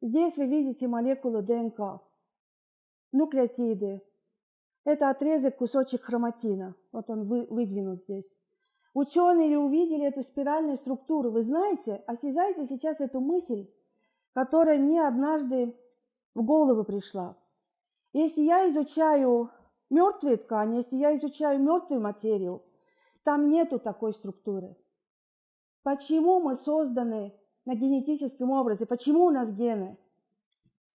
Здесь вы видите молекулы ДНК, нуклеотиды. Это отрезок, кусочек хроматина. Вот он вы, выдвинут здесь. Ученые увидели эту спиральную структуру. Вы знаете, осязаете сейчас эту мысль, которая мне однажды в голову пришла. Если я изучаю мертвые ткани, если я изучаю мертвую материю, там нету такой структуры. Почему мы созданы на генетическом образе? Почему у нас гены?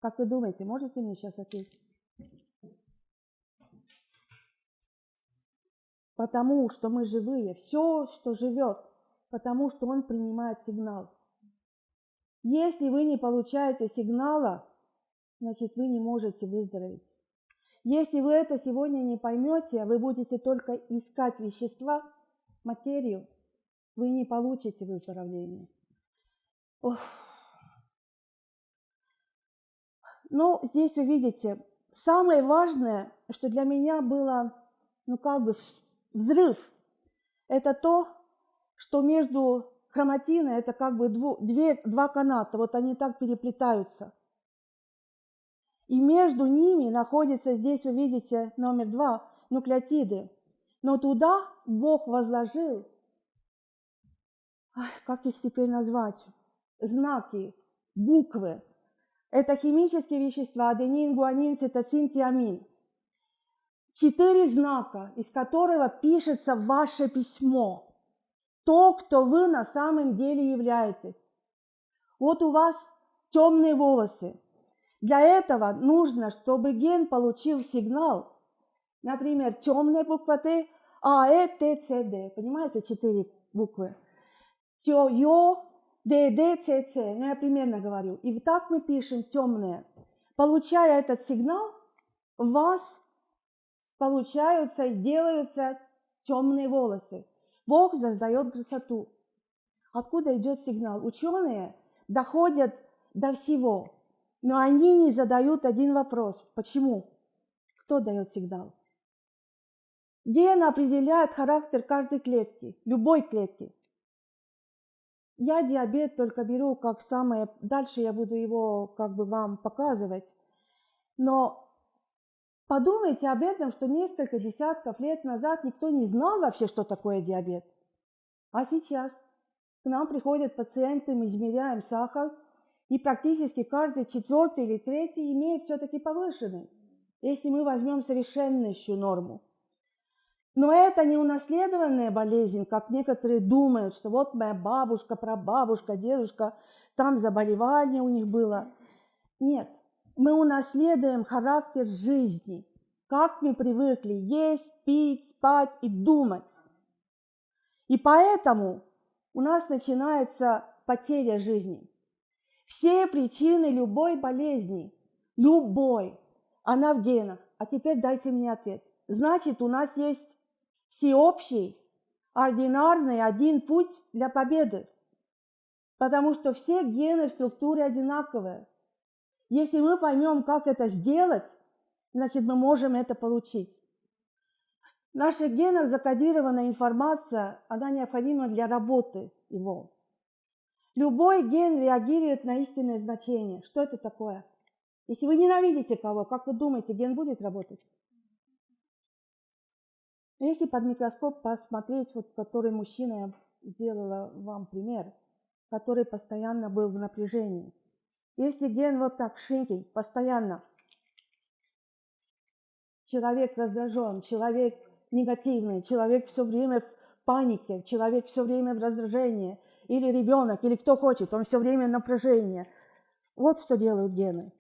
Как вы думаете, можете мне сейчас ответить? Потому что мы живые. Все, что живет, потому что он принимает сигнал. Если вы не получаете сигнала, значит вы не можете выздороветь. Если вы это сегодня не поймете, вы будете только искать вещества, материю, вы не получите выздоровление. Ох. Ну, здесь вы видите, самое важное, что для меня было, ну, как бы взрыв, это то, что между хроматиной, это как бы дву, две, два каната, вот они так переплетаются. И между ними находится, здесь вы видите номер два, нуклеотиды. Но туда Бог возложил, ах, как их теперь назвать, знаки, буквы. Это химические вещества, аденин, гуанин, цитоцин, тиамин. Четыре знака, из которого пишется ваше письмо. То, кто вы на самом деле являетесь. Вот у вас темные волосы. Для этого нужно, чтобы ген получил сигнал. Например, темная буква Т, А, Э, Т, С, Д. Понимаете, четыре буквы. Тё, Ё, Д, Д, Ц, Ц. Ну, я примерно говорю. И вот так мы пишем темные. Получая этот сигнал, у вас получаются и делаются темные волосы. Бог создает красоту. Откуда идет сигнал? Ученые доходят до всего, но они не задают один вопрос. Почему? Кто дает сигнал? Ген определяет характер каждой клетки, любой клетки. Я диабет только беру как самое... Дальше я буду его как бы вам показывать. Но подумайте об этом, что несколько десятков лет назад никто не знал вообще, что такое диабет. А сейчас к нам приходят пациенты, мы измеряем сахар, и практически каждый четвертый или третий имеет все-таки повышенный, если мы возьмем совершеннейшую норму. Но это не унаследованная болезнь, как некоторые думают, что вот моя бабушка, прабабушка, дедушка, там заболевание у них было. Нет, мы унаследуем характер жизни, как мы привыкли есть, пить, спать и думать. И поэтому у нас начинается потеря жизни. Все причины любой болезни, любой, она в генах. А теперь дайте мне ответ. Значит, у нас есть всеобщий, ординарный один путь для победы. Потому что все гены в структуре одинаковые. Если мы поймем, как это сделать, значит, мы можем это получить. В наших генах закодированная информация, она необходима для работы его. Любой ген реагирует на истинное значение. Что это такое? Если вы ненавидите кого, как вы думаете, ген будет работать? Если под микроскоп посмотреть, вот который мужчина сделала вам пример, который постоянно был в напряжении. Если ген вот так шинкий, постоянно, человек раздражен, человек негативный, человек все время в панике, человек все время в раздражении, или ребенок, или кто хочет, он все время в напряжении. Вот что делают гены.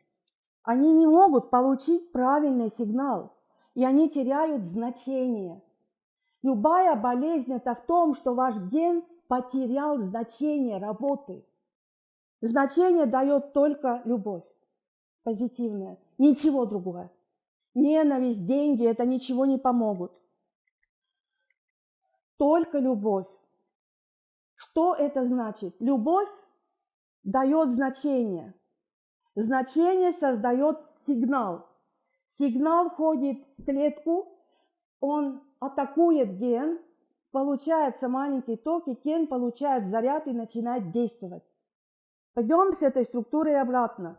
Они не могут получить правильный сигнал, и они теряют значение – Любая болезнь – это в том, что ваш ген потерял значение работы. Значение дает только любовь, позитивная, ничего другого. Ненависть, деньги – это ничего не помогут. Только любовь. Что это значит? Любовь дает значение. Значение создает сигнал. Сигнал входит в клетку, он атакует ген, получается маленький ток, и ген получает заряд и начинает действовать. Пойдем с этой структурой обратно.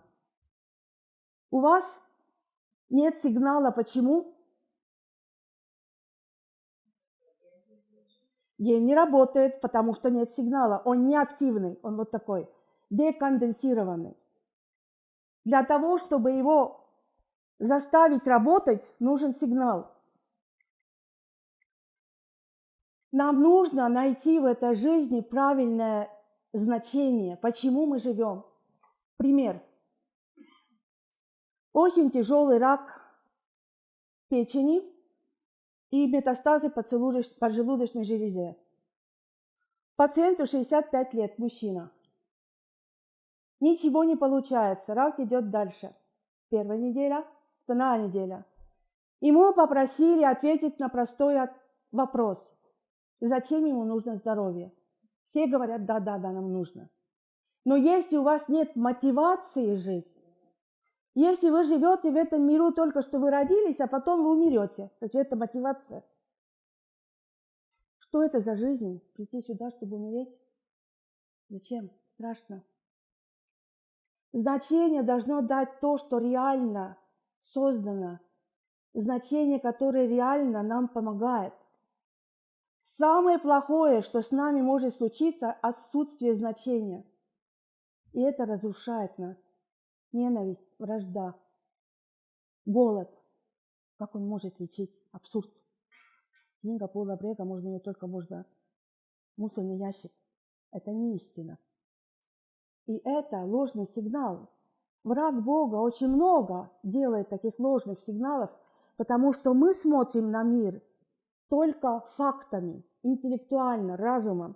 У вас нет сигнала. Почему? Ген не работает, потому что нет сигнала. Он не активный, он вот такой, деконденсированный. Для того, чтобы его заставить работать, нужен сигнал. Нам нужно найти в этой жизни правильное значение, почему мы живем. Пример. Очень тяжелый рак печени – и метастазы по поджелудочной железе. Пациенту 65 лет, мужчина. Ничего не получается, рак идет дальше. Первая неделя, вторая неделя. Ему попросили ответить на простой вопрос. Зачем ему нужно здоровье? Все говорят, да, да, да, нам нужно. Но если у вас нет мотивации жить, если вы живете в этом миру только что вы родились, а потом вы умрете, то есть это мотивация. Что это за жизнь? Прийти сюда, чтобы умереть? Зачем? Страшно. Значение должно дать то, что реально создано. Значение, которое реально нам помогает. Самое плохое, что с нами может случиться, отсутствие значения. И это разрушает нас ненависть, вражда, голод. Как он может лечить? Абсурд. Книга Пола Брега, можно ее только можно мусорный ящик. Это не истина. И это ложный сигнал. Враг Бога очень много делает таких ложных сигналов, потому что мы смотрим на мир только фактами, интеллектуально, разумом.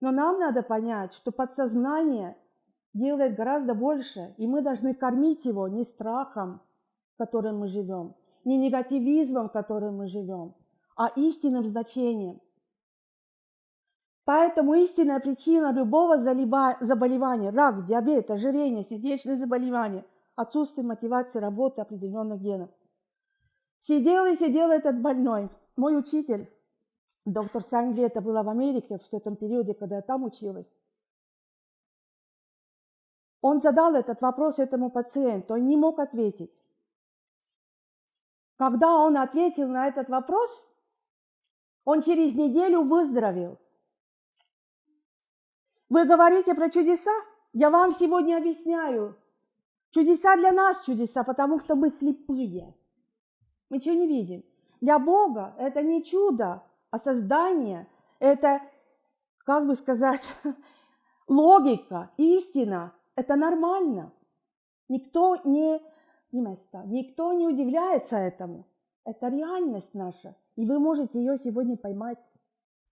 Но нам надо понять, что подсознание делает гораздо больше, и мы должны кормить его не страхом, в котором мы живем, не негативизмом, в котором мы живем, а истинным значением. Поэтому истинная причина любого заболевания, рак, диабет, ожирение, сердечные заболевания, отсутствие мотивации работы определенных генов. Сидел и сидел этот больной. Мой учитель, доктор Сангли, это было в Америке в этом периоде, когда я там училась. Он задал этот вопрос этому пациенту, он не мог ответить. Когда он ответил на этот вопрос, он через неделю выздоровел. Вы говорите про чудеса? Я вам сегодня объясняю. Чудеса для нас чудеса, потому что мы слепые. Мы ничего не видим. Для Бога это не чудо, а создание. Это, как бы сказать, логика, истина, это нормально. Никто не, не место, никто не удивляется этому. Это реальность наша. И вы можете ее сегодня поймать,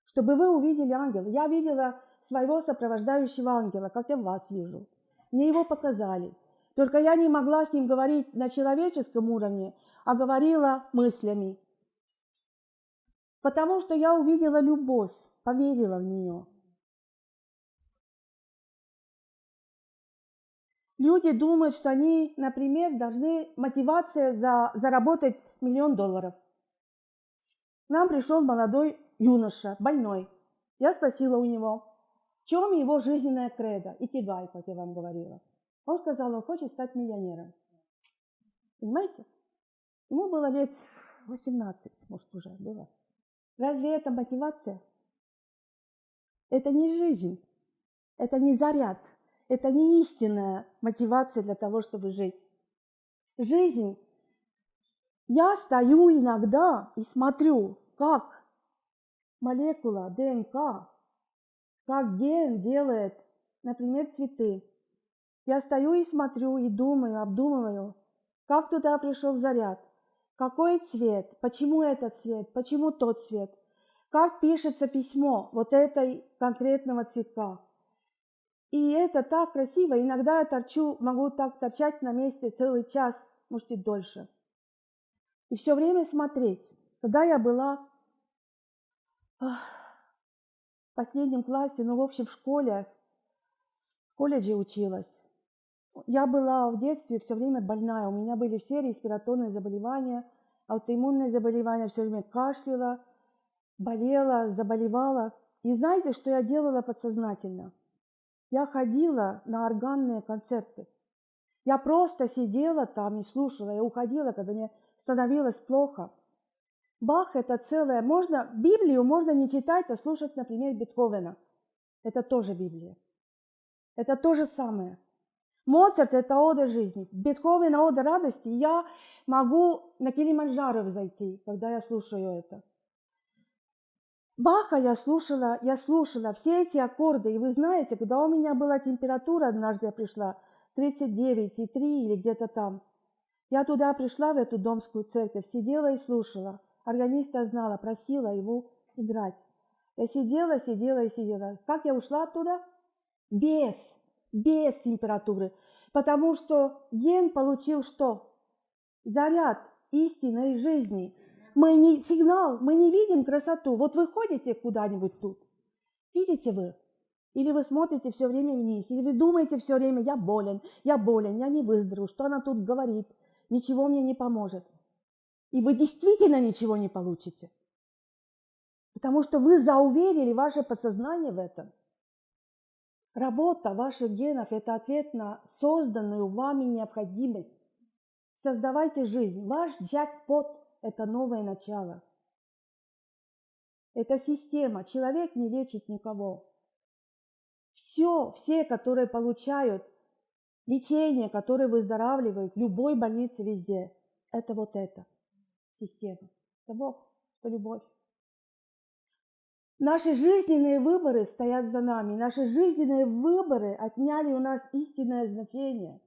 чтобы вы увидели ангела. Я видела своего сопровождающего ангела, как я вас вижу. Мне его показали. Только я не могла с ним говорить на человеческом уровне, а говорила мыслями. Потому что я увидела любовь, поверила в нее. Люди думают, что они, например, должны мотивация за заработать миллион долларов. Нам пришел молодой юноша, больной. Я спросила у него, в чем его жизненная кредо, икигай, как я вам говорила. Он сказал, он хочет стать миллионером. Понимаете? Ему было лет 18, может, уже было. Разве это мотивация? Это не жизнь, это не заряд, это не истинная мотивация для того, чтобы жить. Жизнь. Я стою иногда и смотрю, как молекула ДНК, как ген делает, например, цветы. Я стою и смотрю, и думаю, обдумываю, как туда пришел заряд, какой цвет, почему этот цвет, почему тот цвет, как пишется письмо вот этой конкретного цветка. И это так красиво. Иногда я торчу, могу так торчать на месте целый час, может и дольше. И все время смотреть. Когда я была в последнем классе, ну, в общем, в школе, в колледже училась, я была в детстве все время больная. У меня были все респираторные заболевания, аутоиммунные заболевания, все время кашляла, болела, заболевала. И знаете, что я делала подсознательно? Я ходила на органные концерты. Я просто сидела там и слушала, я уходила, когда мне становилось плохо. Бах – это целое. Можно, Библию можно не читать, а слушать, например, Бетховена. Это тоже Библия. Это то же самое. Моцарт – это ода жизни. Бетховен – ода радости. Я могу на Килиманджаро зайти, когда я слушаю это. Баха я слушала, я слушала все эти аккорды. И вы знаете, когда у меня была температура, однажды я пришла, 39,3 или где-то там, я туда пришла, в эту домскую церковь, сидела и слушала. Органиста знала, просила его играть. Я сидела, сидела и сидела. Как я ушла оттуда? Без, без температуры. Потому что ген получил что? Заряд истинной жизни. Мы не сигнал, мы не видим красоту. Вот вы ходите куда-нибудь тут, видите вы? Или вы смотрите все время вниз, или вы думаете все время, я болен, я болен, я не выздоровлю, что она тут говорит, ничего мне не поможет. И вы действительно ничего не получите. Потому что вы зауверили ваше подсознание в этом. Работа ваших генов – это ответ на созданную вами необходимость. Создавайте жизнь. Ваш джекпот – это новое начало. Это система. Человек не лечит никого. Все, все, которые получают лечение, которые выздоравливают в любой больнице везде, это вот это система. Это Бог, это любовь. Наши жизненные выборы стоят за нами. Наши жизненные выборы отняли у нас истинное значение.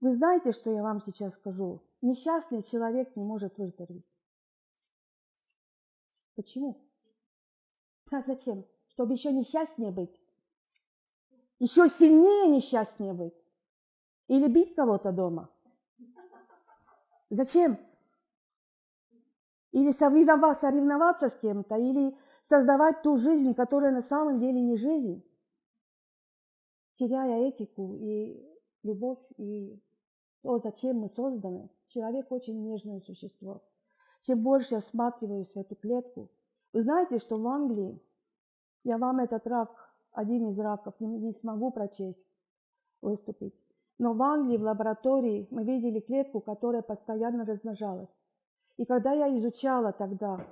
Вы знаете, что я вам сейчас скажу? Несчастный человек не может выздороветь. Почему? А зачем? Чтобы еще несчастнее быть. Еще сильнее несчастнее быть. Или бить кого-то дома. Зачем? Или соревноваться с кем-то, или создавать ту жизнь, которая на самом деле не жизнь, теряя этику и любовь, и то, зачем мы созданы. Человек очень нежное существо. Чем больше я всматриваюсь в эту клетку, вы знаете, что в Англии, я вам этот рак, один из раков, не, не смогу прочесть, выступить, но в Англии в лаборатории мы видели клетку, которая постоянно размножалась. И когда я изучала тогда,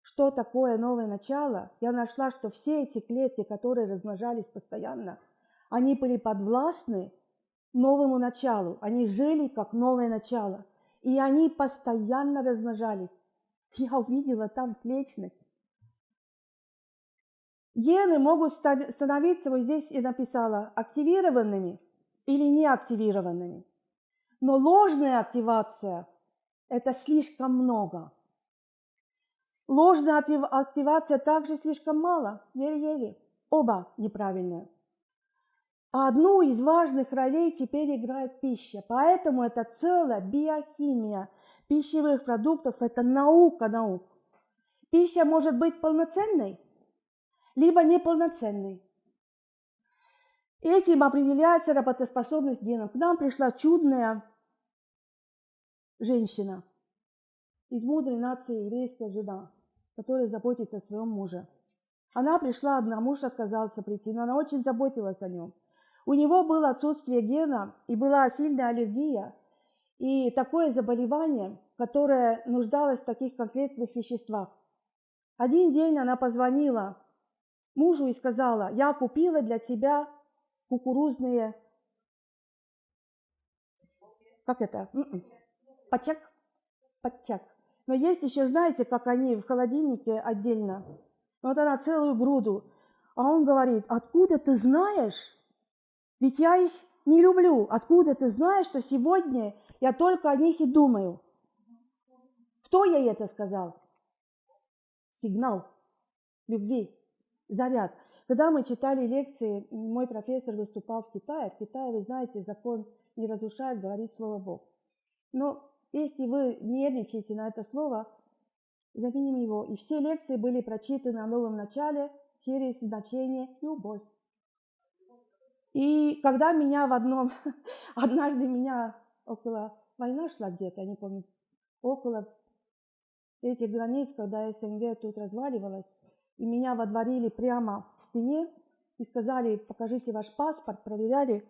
что такое новое начало, я нашла, что все эти клетки, которые размножались постоянно, они были подвластны новому началу. Они жили как новое начало. И они постоянно размножались. Я увидела там вечность. Гены могут становиться, вот здесь я написала, активированными или неактивированными. Но ложная активация – это слишком много. Ложная активация также слишком мало, еле-еле. Оба неправильные. Одну из важных ролей теперь играет пища. Поэтому это целая биохимия пищевых продуктов. Это наука наук. Пища может быть полноценной, либо неполноценной. Этим определяется работоспособность генов. К нам пришла чудная женщина из мудрой нации еврейская жена, которая заботится о своем муже. Она пришла одна, муж отказался прийти, но она очень заботилась о нем. У него было отсутствие гена и была сильная аллергия, и такое заболевание, которое нуждалось в таких конкретных веществах. Один день она позвонила мужу и сказала, я купила для тебя кукурузные... Как это? Подчак, подчак. Но есть еще, знаете, как они в холодильнике отдельно. Вот она целую груду. А он говорит, откуда ты знаешь? Ведь я их не люблю. Откуда ты знаешь, что сегодня я только о них и думаю? Кто ей это сказал? Сигнал любви, заряд. Когда мы читали лекции, мой профессор выступал в Китае. В Китае, вы знаете, закон не разрушает, говорит слово Бог. Но если вы нервничаете на это слово, заменим его. И все лекции были прочитаны о новом начале через значение любовь. И когда меня в одном, однажды меня около, война шла где-то, я не помню, около этих границ, когда СНГ тут разваливалась, и меня водворили прямо в стене и сказали, покажите ваш паспорт, проверяли,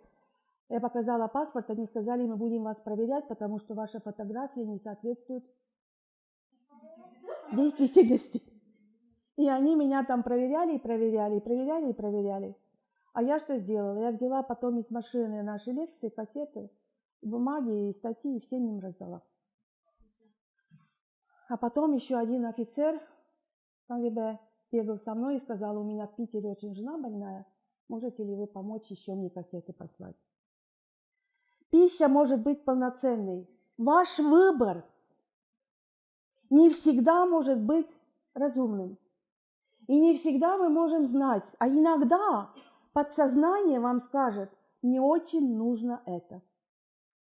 Я показала паспорт, они сказали, мы будем вас проверять, потому что ваша фотография не соответствует действительности. И они меня там проверяли и проверяли, и проверяли и проверяли. А я что сделала? Я взяла потом из машины наши лекции, кассеты, бумаги и статьи, и всем им раздала. А потом еще один офицер, КГБ, бегал со мной и сказал, у меня в Питере очень жена больная, можете ли вы помочь еще мне кассеты послать? Пища может быть полноценной. Ваш выбор не всегда может быть разумным. И не всегда мы можем знать, а иногда подсознание вам скажет, мне очень нужно это.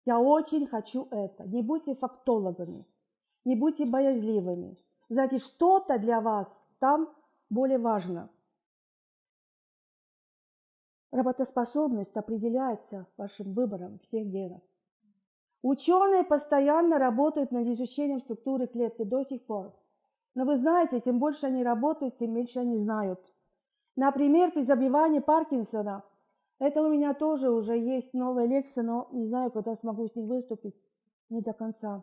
Я очень хочу это. Не будьте фактологами, не будьте боязливыми. Знаете, что-то для вас там более важно. Работоспособность определяется вашим выбором всех генов. Ученые постоянно работают над изучением структуры клетки до сих пор. Но вы знаете, тем больше они работают, тем меньше они знают. Например, при забивании Паркинсона, это у меня тоже уже есть новая лекция, но не знаю, когда смогу с ней выступить, не до конца.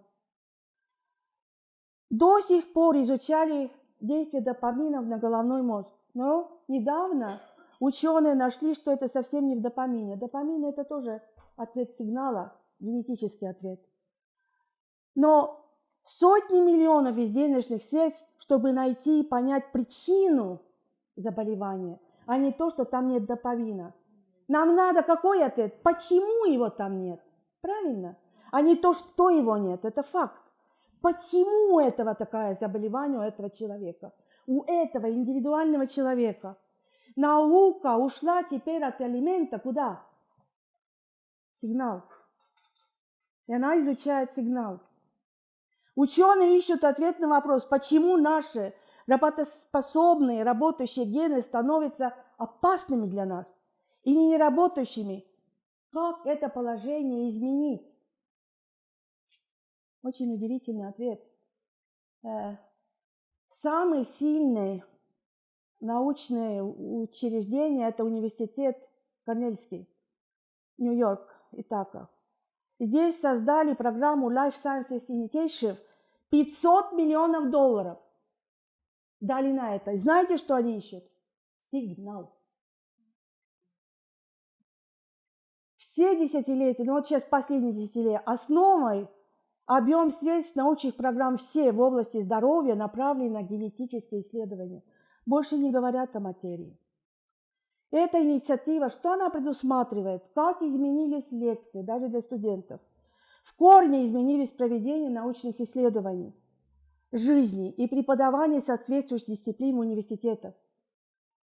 До сих пор изучали действие допаминов на головной мозг. Но недавно ученые нашли, что это совсем не в допамине. Допамин – это тоже ответ сигнала, генетический ответ. Но сотни миллионов из денежных средств, чтобы найти и понять причину заболевания, а не то, что там нет допамина. Нам надо какой ответ? Почему его там нет? Правильно? А не то, что его нет. Это факт. Почему этого такое заболевание у этого человека? У этого индивидуального человека. Наука ушла теперь от элемента куда? Сигнал. И она изучает сигнал. Ученые ищут ответ на вопрос, почему наши работоспособные, работающие гены становятся опасными для нас и не работающими. Как это положение изменить? Очень удивительный ответ. Э, самый научное учреждение – это университет Корнельский, Нью-Йорк, Итака. Здесь создали программу Life Sciences Initiative 500 миллионов долларов дали на это. Знаете, что они ищут? Сигнал. Все десятилетия, ну вот сейчас последние десятилетия, основой Объем средств научных программ все в области здоровья направлены на генетические исследования. Больше не говорят о материи. Эта инициатива, что она предусматривает? Как изменились лекции, даже для студентов? В корне изменились проведение научных исследований, жизни и преподавания соответствующих дисциплин университетов.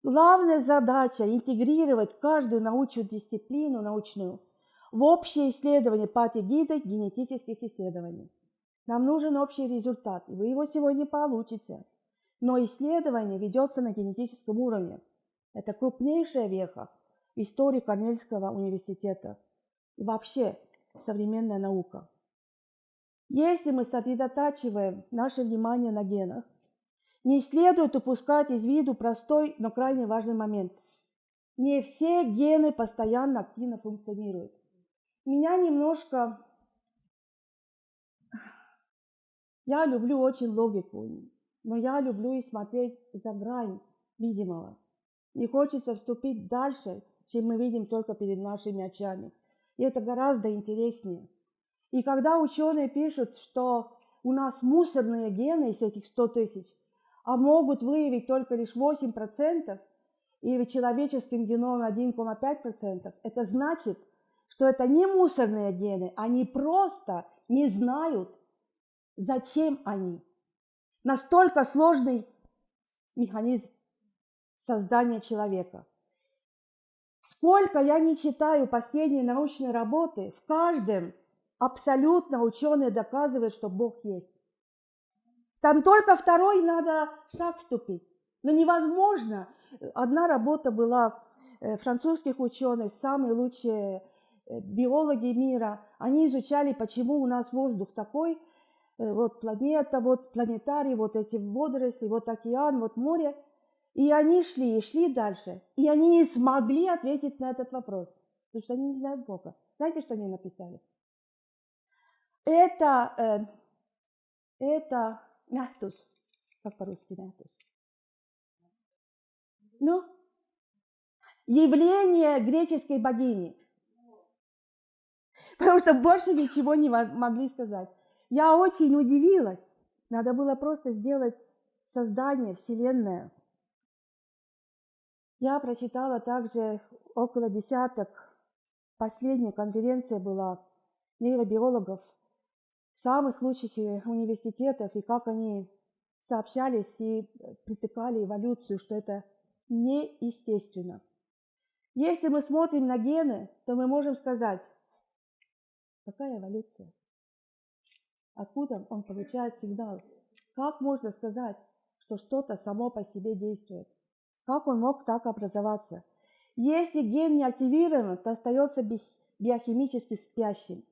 Главная задача – интегрировать каждую научную дисциплину научную – в общее исследование патогида генетических исследований. Нам нужен общий результат, и вы его сегодня получите. Но исследование ведется на генетическом уровне. Это крупнейшая веха в истории Корнельского университета и вообще современная наука. Если мы сосредотачиваем наше внимание на генах, не следует упускать из виду простой, но крайне важный момент. Не все гены постоянно активно функционируют меня немножко... Я люблю очень логику, но я люблю и смотреть за грань видимого. Не хочется вступить дальше, чем мы видим только перед нашими очами. И это гораздо интереснее. И когда ученые пишут, что у нас мусорные гены из этих 100 тысяч, а могут выявить только лишь 8%, и в человеческом геноме 1,5%, это значит, что это не мусорные гены, они просто не знают, зачем они. Настолько сложный механизм создания человека. Сколько я не читаю последние научные работы, в каждом абсолютно ученые доказывают, что Бог есть. Там только второй надо шаг вступить. Но невозможно. Одна работа была э, французских ученых, самые лучшие Э, биологи мира, они изучали, почему у нас воздух такой, вот планета, вот планетарий, вот эти водоросли, вот океан, вот море. И они шли и шли дальше. И они не смогли ответить на этот вопрос, потому что они не знают Бога. Знаете, что они написали? Это, э, это nähtus, как по-русски nähtus? Ну, явление греческой богини. Потому что больше ничего не могли сказать. Я очень удивилась. Надо было просто сделать создание, Вселенная. Я прочитала также около десяток, последняя конференция была нейробиологов самых лучших университетов, и как они сообщались и притыкали эволюцию, что это неестественно. Если мы смотрим на гены, то мы можем сказать, какая эволюция? Откуда он получает сигнал? Как можно сказать, что что-то само по себе действует? Как он мог так образоваться? Если ген не активирован, то остается биохимически спящим.